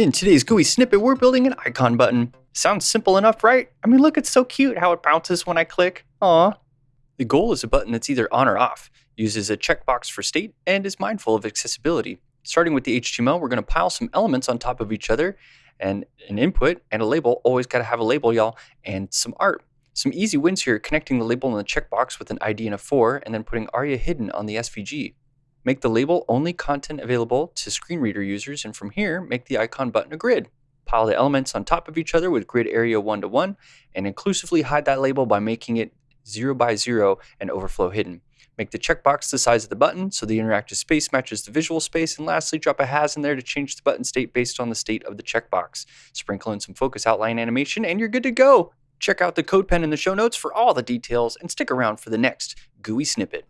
In today's GUI snippet, we're building an icon button. Sounds simple enough, right? I mean, look, it's so cute how it bounces when I click. Aw. The goal is a button that's either on or off, uses a checkbox for state, and is mindful of accessibility. Starting with the HTML, we're going to pile some elements on top of each other, and an input and a label. Always got to have a label, y'all, and some art. Some easy wins here, connecting the label and the checkbox with an ID and a for, and then putting ARIA hidden on the SVG. Make the label only content available to screen reader users, and from here, make the icon button a grid. Pile the elements on top of each other with grid area 1 to 1, and inclusively hide that label by making it 0 by 0 and overflow hidden. Make the checkbox the size of the button so the interactive space matches the visual space, and lastly, drop a has in there to change the button state based on the state of the checkbox. Sprinkle in some focus outline animation, and you're good to go! Check out the CodePen in the show notes for all the details, and stick around for the next GUI snippet.